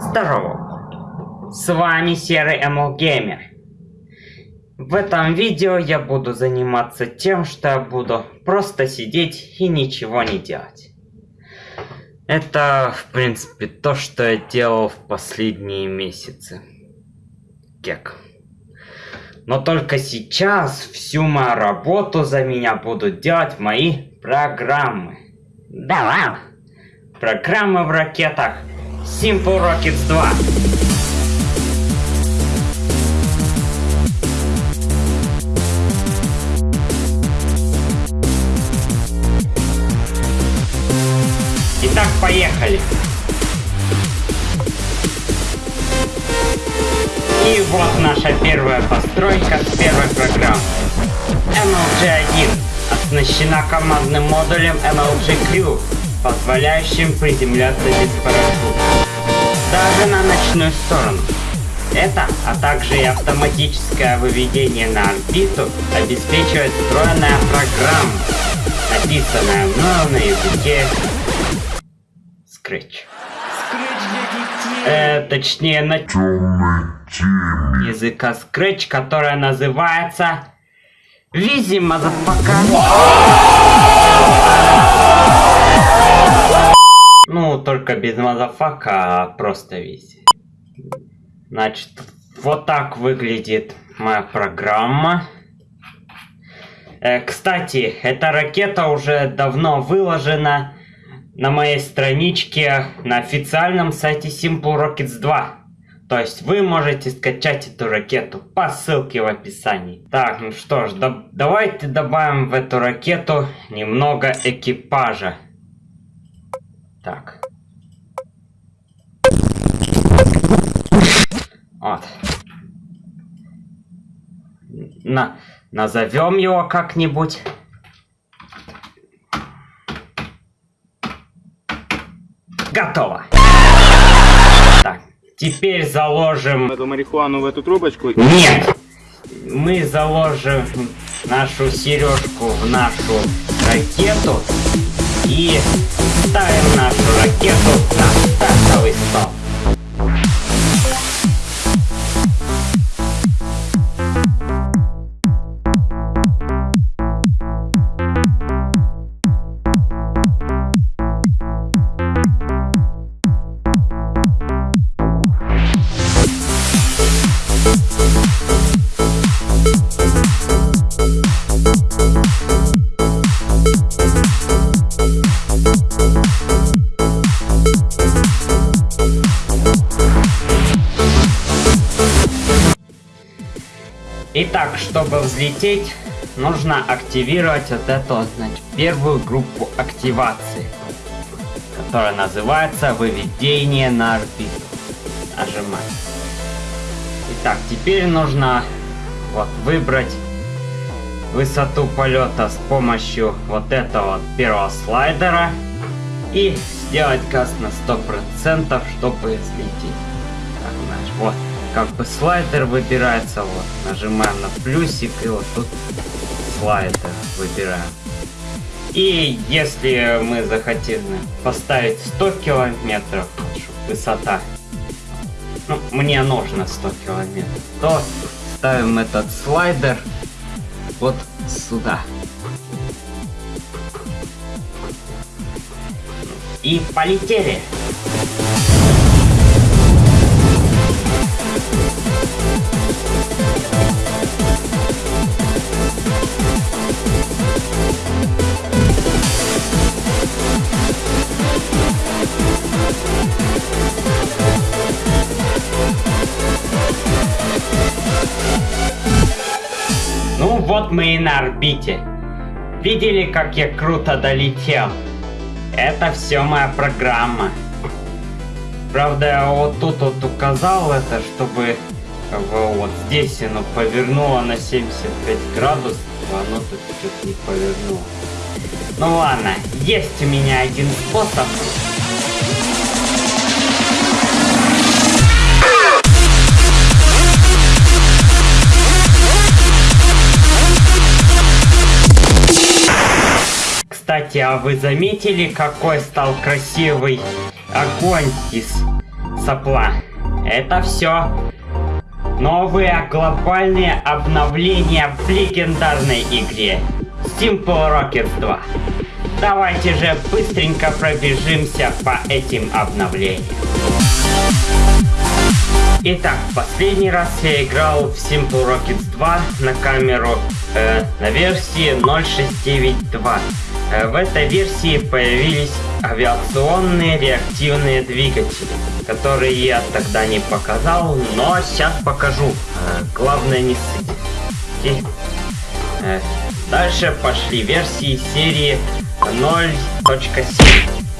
Здорово! С вами Серый ML Gamer. В этом видео я буду заниматься тем, что я буду просто сидеть и ничего не делать. Это, в принципе, то, что я делал в последние месяцы. Кек. Но только сейчас всю мою работу за меня будут делать мои программы. Да ладно. Программы в ракетах Simple Rockets 2. Итак, поехали. И вот наша первая постройка с первой программы. MLG-1 оснащена командным модулем MLG Crew, позволяющим приземляться без парашюта. Даже на ночную сторону. Это, а также и автоматическое выведение на орбиту обеспечивает встроенная программа, написанная мною на языке Scratch. Э, точнее, на языка Scratch, которая называется Vizzy, motherfucker. Ну, только без motherfucker, а просто Vizzy. Значит, вот так выглядит моя программа. Э, кстати, эта ракета уже давно выложена на моей страничке на официальном сайте Simple Rockets 2. То есть вы можете скачать эту ракету по ссылке в описании. Так, ну что ж, да, давайте добавим в эту ракету немного экипажа. Так. Вот. На, назовем его как-нибудь. Готово. Так, теперь заложим... Эту марихуану в эту трубочку. Нет! Мы заложим нашу сережку в нашу ракету и ставим нашу ракету Итак, чтобы взлететь, нужно активировать вот эту, значит, первую группу активации, которая называется выведение на орбиту. Нажимаем. Итак, теперь нужно вот выбрать высоту полета с помощью вот этого вот первого слайдера и сделать газ на 100%, чтобы взлететь. Так, значит, вот как бы слайдер выбирается, вот, нажимаем на плюсик и вот тут слайдер выбираем. И если мы захотим поставить 100 километров, высота, ну, мне нужно 100 километров, то ставим этот слайдер вот сюда. И полетели. Ну вот мы и на орбите. Видели, как я круто долетел? Это все моя программа. Правда, я вот тут вот указал это, чтобы как бы, вот здесь оно повернуло на 75 градусов, а оно тут что-то не повернуло. Ну ладно, есть у меня один способ. Кстати, а вы заметили, какой стал красивый огонь из сопла. Это все. Новые глобальные обновления в легендарной игре Simple Rockets 2. Давайте же быстренько пробежимся по этим обновлениям. Итак, последний раз я играл в Simple Rockets 2 на камеру э, на версии 0.692. Э, в этой версии появились авиационные реактивные двигатели, которые я тогда не показал, но сейчас покажу. Э, главное не ссыть. Э, дальше пошли версии серии 0.7,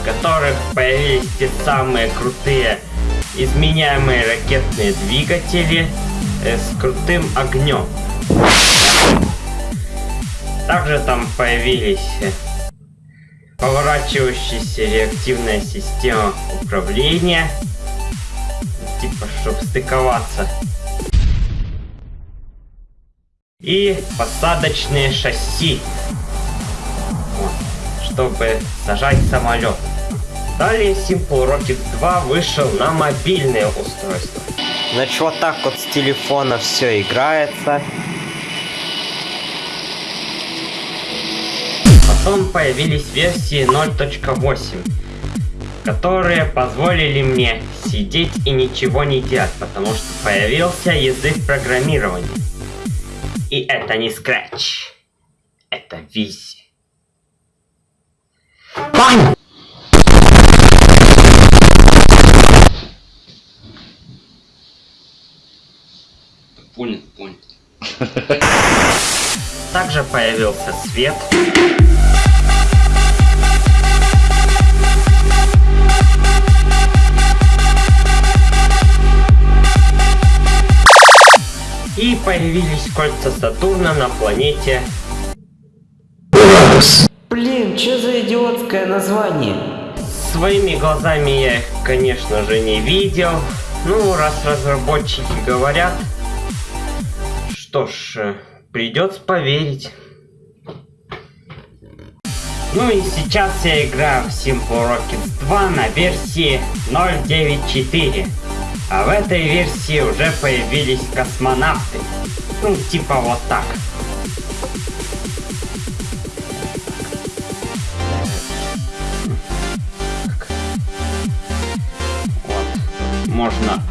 в которых появились те самые крутые изменяемые ракетные двигатели с крутым огнем. Также там появились поворачивающаяся реактивная система управления, типа, чтобы стыковаться. И посадочные шасси, вот, чтобы сажать самолет. Далее Simple Rocket 2 вышел на мобильное устройство. Значит, вот так вот с телефона все играется. Потом появились версии 0.8, которые позволили мне сидеть и ничего не делать, потому что появился язык программирования. И это не Scratch, это Visi. Пань! Понял, понял. Также появился свет. Появились кольца Сатурна на планете... Блин, что за идиотское название? Своими глазами я их, конечно же, не видел. Ну, раз разработчики говорят, что ж, э, придется поверить. Ну и сейчас я играю в Simple Rockets 2 на версии 0.9.4. А в этой версии уже появились космонавты. Ну, типа вот так. Вот. Можно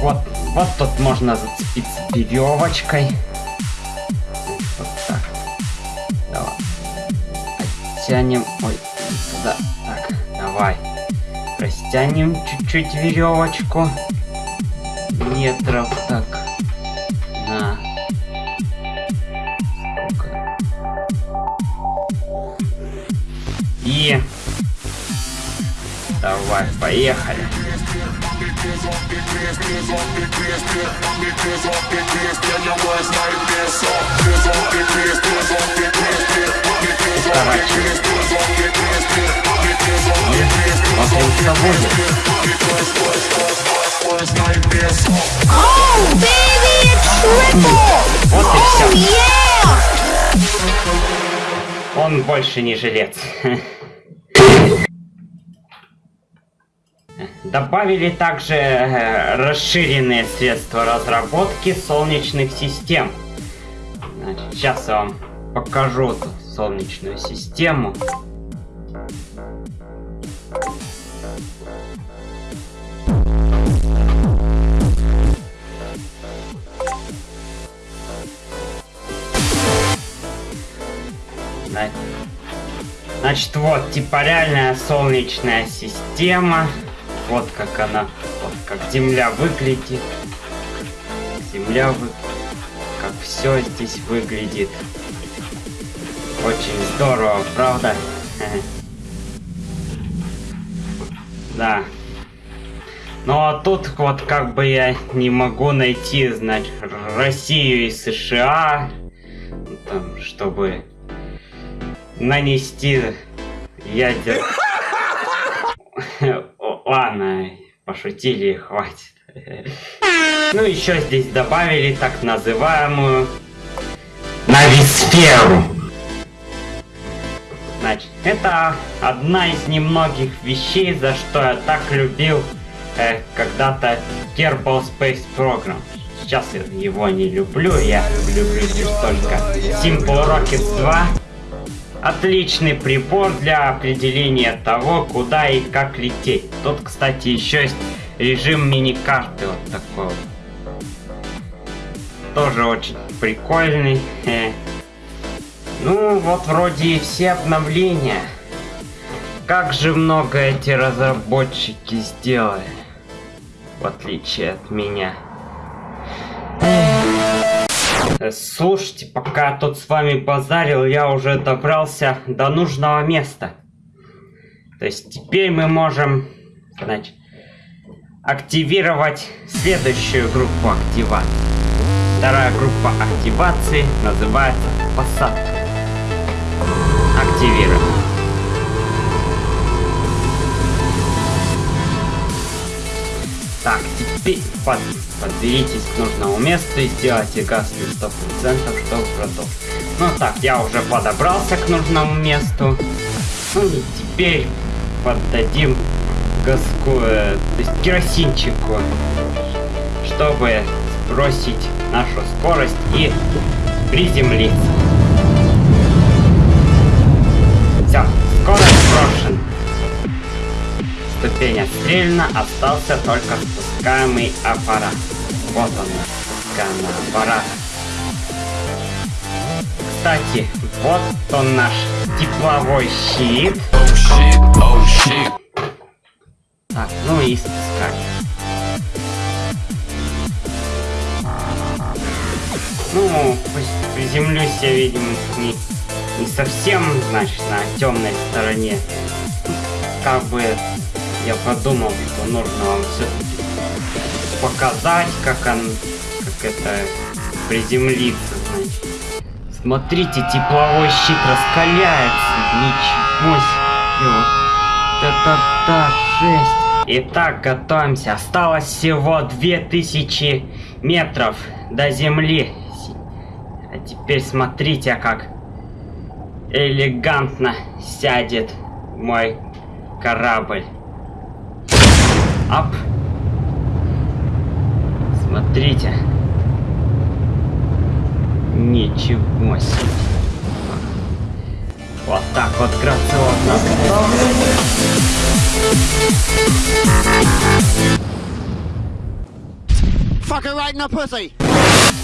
Вот тут можно зацепиться веревочкой. Вот так. Давай. Оттянем. Ой, туда. Так, давай. Растянем чуть-чуть веревочку. Метров так. На. Сколько? И... Давай, поехали. Вот и Oh, все. Он больше не жилец. Добавили также э, расширенные средства разработки солнечных систем. Значит, сейчас я вам покажу солнечную систему. Значит, вот, типа реальная солнечная система. Вот как она, вот как Земля выглядит. Земля вы... Как все здесь выглядит. Очень здорово, правда? Да. Ну а тут вот как бы я не могу найти, значит, Россию и США, там, чтобы нанести ядер... Ладно, пошутили хватит. Ну, еще здесь добавили так называемую Нависферу. Значит, это одна из немногих вещей, за что я так любил э, когда-то Kerbal Space Program. Сейчас я его не люблю, я люблю лишь только Simple Rockets 2. Отличный прибор для определения того, куда и как лететь. Тут, кстати, еще есть режим мини-карты вот такой вот. Тоже очень прикольный. Ну, вот вроде и все обновления. Как же много эти разработчики сделали. В отличие от меня. Э, Слушайте, пока тут с вами базарил, я уже добрался до нужного места. То есть теперь мы можем, значит, активировать следующую группу активации. Вторая группа активации называется посадка. Активируем. Так, теперь под, подберитесь к нужному месту и сделайте на 100%, чтобы продолжить. Ну так, я уже подобрался к нужному месту. Ну и теперь поддадим газку, э, то есть керосинчику, чтобы сбросить нашу скорость и приземлиться. Отстрелена, остался только спускаемый аппарат. Вот он, спускаемый аппарат. Кстати, вот он наш тепловой щит. Oh shit, oh shit. Так, ну и спускать. Ну, пусть приземлюсь я, видимо, не, не совсем, значит, на темной стороне. Как бы я подумал, что нужно вам все показать, как он, как это приземлиться, значит. Смотрите, тепловой щит раскаляется. Ничего себе. Вот это да, жесть. Итак, готовимся. Осталось всего 2000 метров до земли. А теперь смотрите, как элегантно сядет мой корабль. Ап. Смотрите. Ничего себе. Вот так вот грациозно.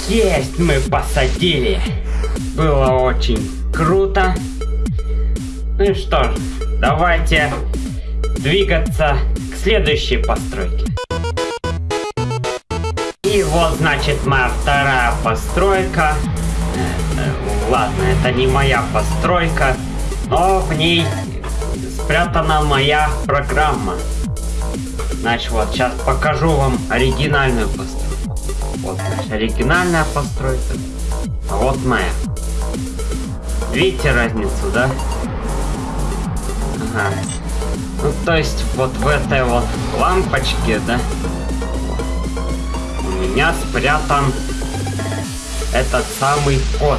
Есть, мы посадили. Было очень круто. Ну и что ж, давайте двигаться к следующей постройке. И вот, значит, моя вторая постройка. Ладно, это не моя постройка, но в ней спрятана моя программа. Значит, вот, сейчас покажу вам оригинальную постройку. Вот, значит, оригинальная постройка. А вот моя. Видите разницу, да? Ага. Ну, то есть, вот в этой вот лампочке, да? У меня спрятан этот самый код.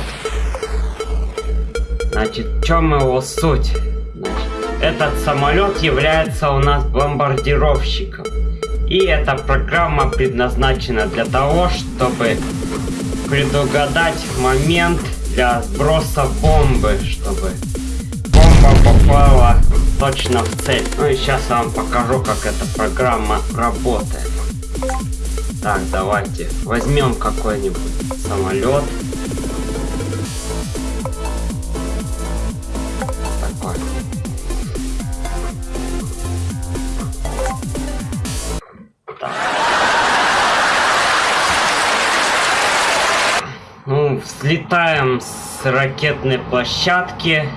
Значит, в чем его суть? Значит, этот самолет является у нас бомбардировщиком. И эта программа предназначена для того, чтобы предугадать момент для сброса бомбы, чтобы бомба попала точно в цель. Ну и сейчас я вам покажу, как эта программа работает. Так, давайте возьмем какой-нибудь самолет. Такой. Так. Ну, взлетаем с ракетной площадки.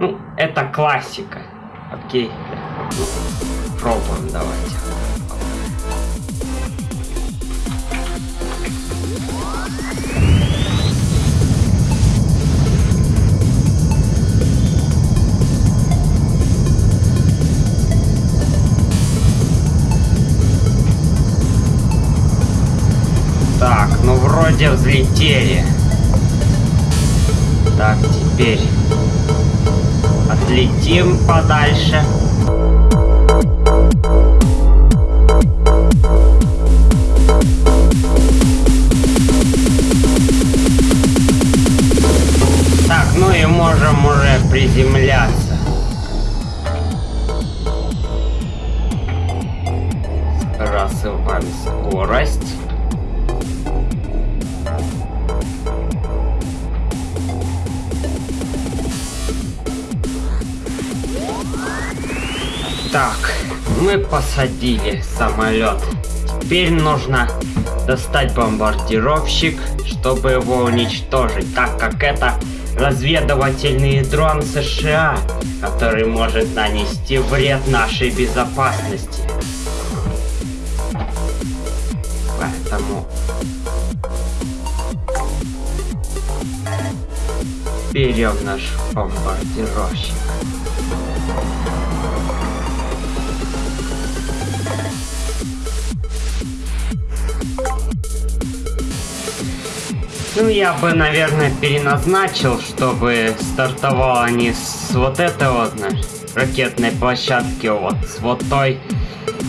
Ну, это классика. Окей. Пробуем давайте. Так, ну вроде взлетели. Так, теперь отлетим подальше. Так, ну и можем уже приземляться. Развиваем скорость. Мы посадили самолет. Теперь нужно достать бомбардировщик, чтобы его уничтожить, так как это разведывательный дрон США, который может нанести вред нашей безопасности. Поэтому берем наш бомбардировщик. Ну, я бы, наверное, переназначил, чтобы стартовало не с вот этой вот знаешь, ракетной площадки, а вот с вот той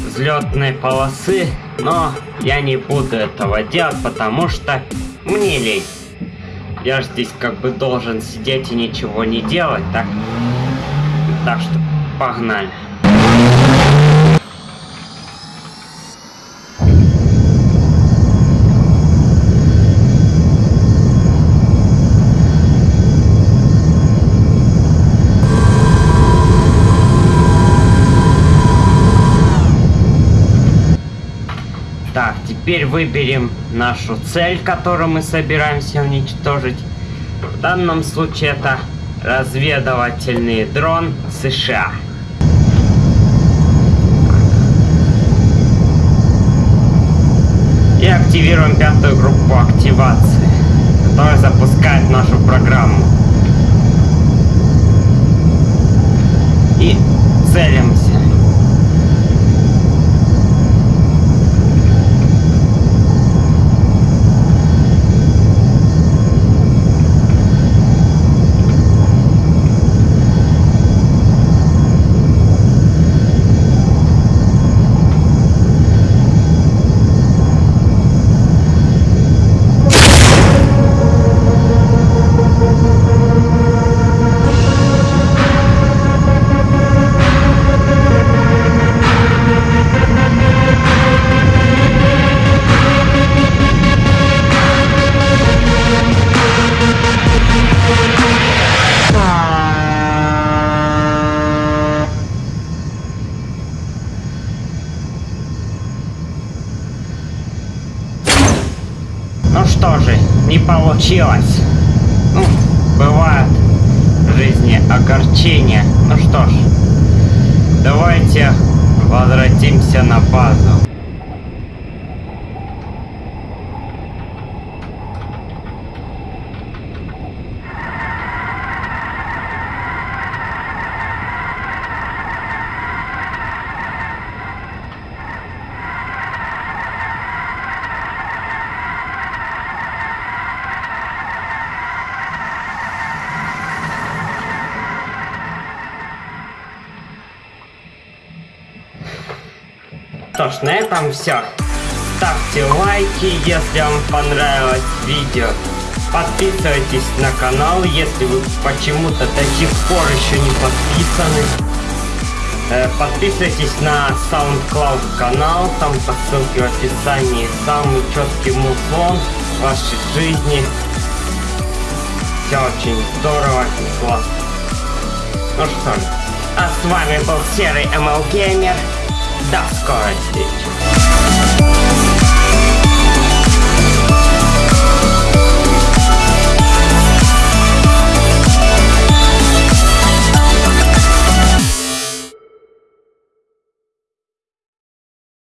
взлетной полосы. Но я не буду этого делать, потому что мне лень. Я же здесь как бы должен сидеть и ничего не делать, так? Так что погнали. Так, теперь выберем нашу цель, которую мы собираемся уничтожить. В данном случае это разведывательный дрон США. И активируем пятую группу активации, которая запускает нашу программу. И целимся. На базу. Ж, на этом все. Ставьте лайки, если вам понравилось видео. Подписывайтесь на канал, если вы почему-то до сих пор еще не подписаны. Э, Подписывайтесь на SoundCloud канал, там по ссылке в описании самый четкий музон в вашей жизни. Все очень здорово и классно. Ну что ж, а с вами был Серый ML Gamer. Dust Card.